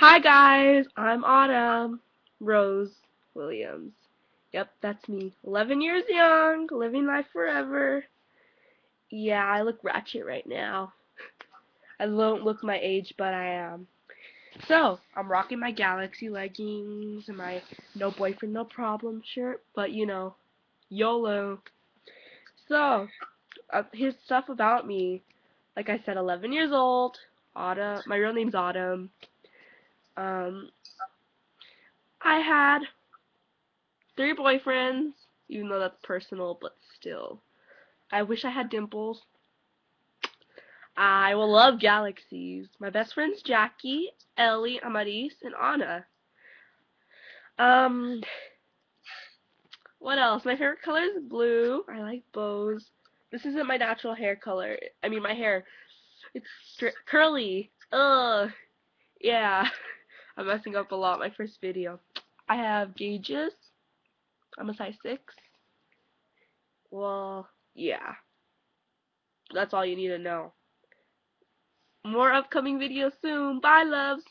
Hi guys, I'm Autumn Rose Williams. Yep, that's me. 11 years young, living life forever. Yeah, I look ratchet right now. I don't look my age, but I am. So, I'm rocking my Galaxy leggings and my no boyfriend, no problem shirt, but you know, YOLO. So, uh, here's stuff about me. Like I said, 11 years old. Autumn. My real name's Autumn. Um, I had three boyfriends, even though that's personal, but still. I wish I had dimples. I will love galaxies. My best friends Jackie, Ellie, Amaris, and Anna. Um, what else? My favorite color is blue. I like bows. This isn't my natural hair color. I mean, my hair. It's curly. Ugh. Yeah. I'm messing up a lot my first video. I have gauges. I'm a size 6. Well, yeah. That's all you need to know. More upcoming videos soon. Bye, loves.